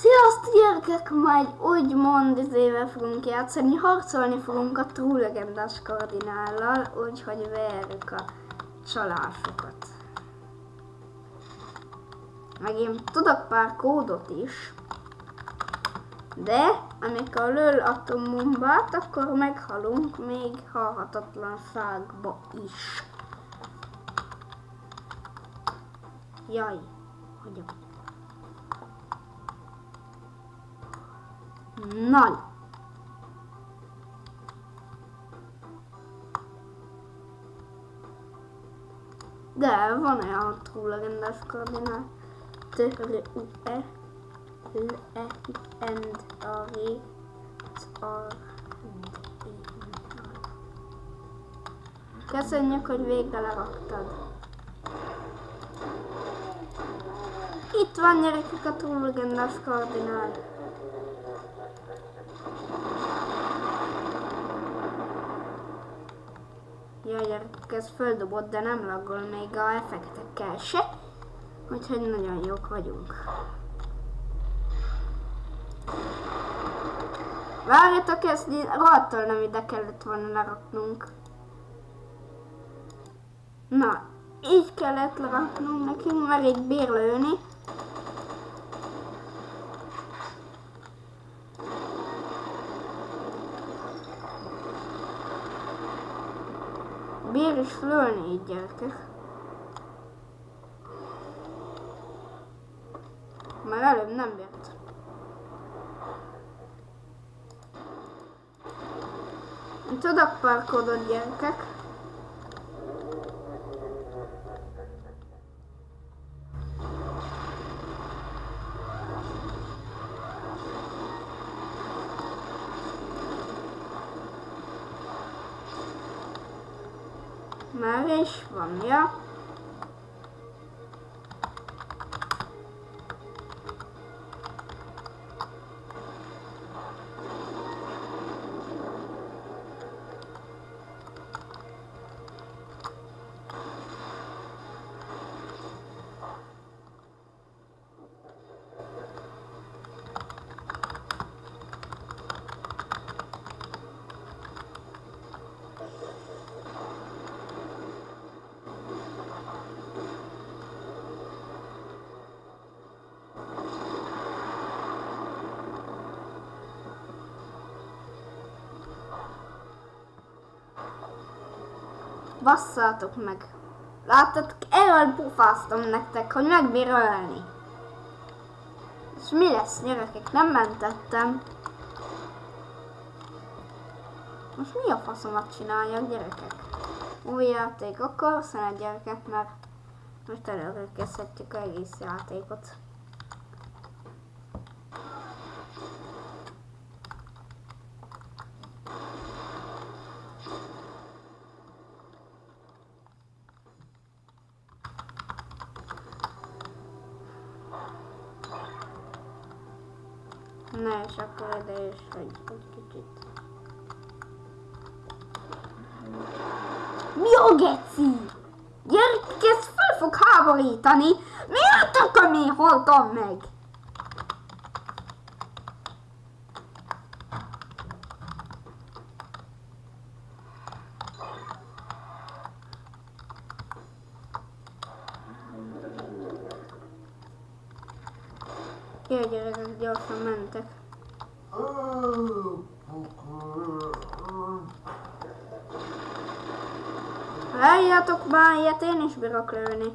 Sziasztok gyerekek! Majd úgymond izével fogunk játszani, harcolni fogunk a True Legendás kardinállal, úgyhogy verjük a csalásokat. Meg én tudok pár kódot is, de amikor lől atombombát, akkor meghalunk még halhatatlanságba is. Jaj, hagyom. Nagy. De van olyan túllegendás koordinát. Törő UE Le End Ari Köszönjük, hogy végre leraktad. Itt van gyerekek a túllegendás koordinát. Jaj, gyerekek, ez földobott, de nem laggol még a effektekkel se. Úgyhogy nagyon jók vagyunk. Várjatok, ezt rohadtól nem ide kellett volna leraknunk. Na, így kellett leraknunk nekünk, mert így bír Bír is lőni így gyerekek. Már előbb nem bírt. Tudok parkodott gyerekek. Már is van, ja. Basszátok meg! Láttatok, erről pufáztam nektek, hogy megbír ölni. És mi lesz, gyerekek? Nem mentettem. Most mi a faszomat csináljak, gyerekek? Új játék akkor, szeret gyerekek, mert most előre kezdhetjük egész játékot. Na és akkor ide is egy, egy kicsit. Mi a geci? Gyerek, ez fel fog háborítani. Miért akar én haltam meg? Jó gyerekek, gyorsan mentek. Várjátok már, ilyet én is bírok lőni.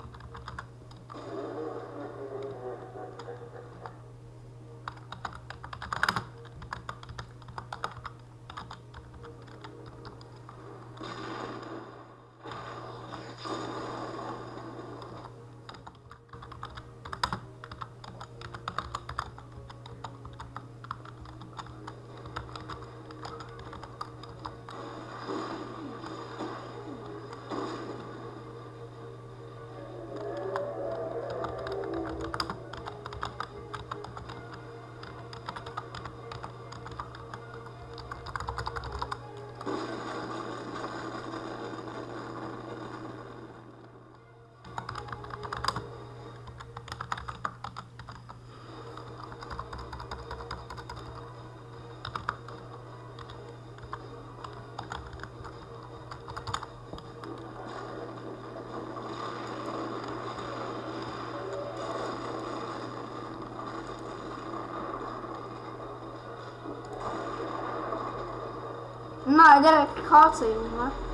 No, I didn't call to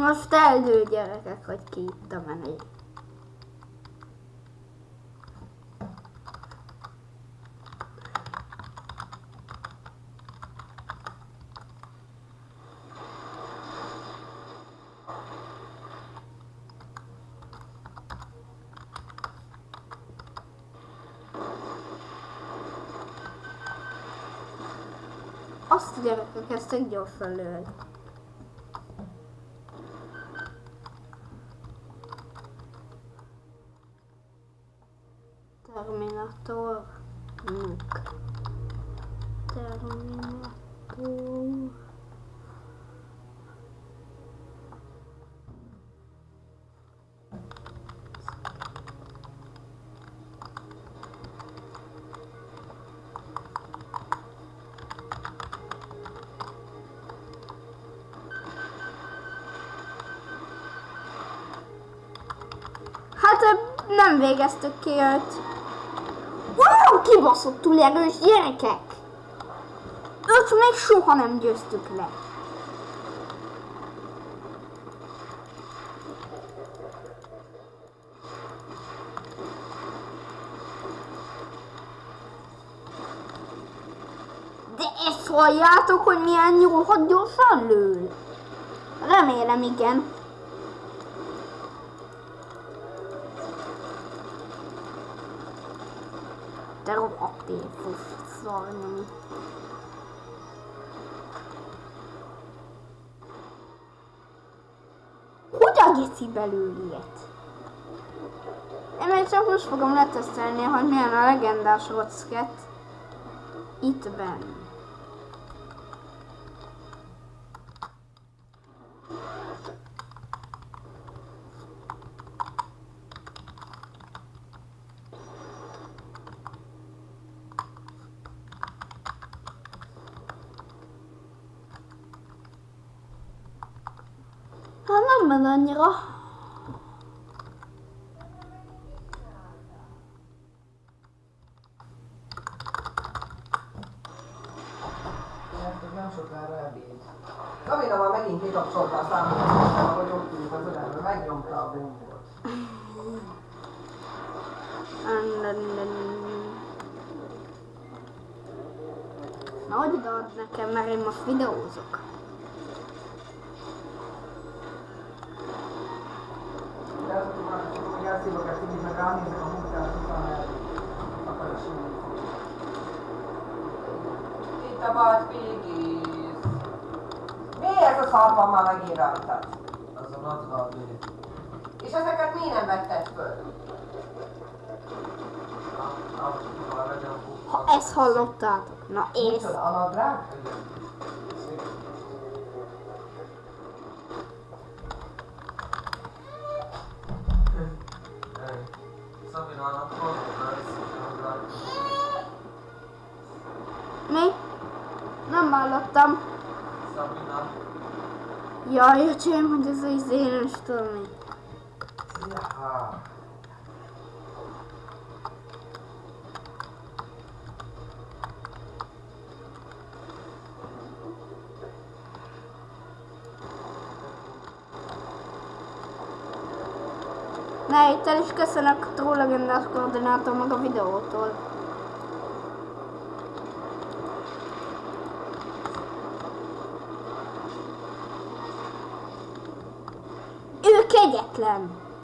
Most eldől gyerekek, hogy ki itt a menő. Azt a gyerekek, ezt egy gyorsan lőd. Terminator. Nuke. Terminator. Hát nem végeztük ki őt. Kibaszottul erős gyerekek! Őt még soha nem győztük le. De ezt halljátok, hogy milyen nyúlhat gyorsan lő? Remélem igen. Te rohadt éfus szarnyom. Hogy a geci belőle ilyet? Én még csak most fogom letesztelni, hogy milyen a legendás rocket itt benn. Ment annyira. Nem sokára ebéd. Kamina már megint kikapcsolta a számot, hogy ott ült az ölembe, megnyomta a gombot. Na, hogy odaad nekem, mert én most videózok. De azt tudom, meg ránézek a munkát, is. Itt a bad pigis. Mi ez a szar van már megint rajtad? Az a nadrág, És ezeket mi nem vetted föl? Ha ezt hallottátok, na és. Micsoda, a nadrág? Nem hallottam. Szabina, Jaj, öcsém, hogy ez az én nem is tudom mi. Ne, itt el is köszönök a koordinátor meg a videótól.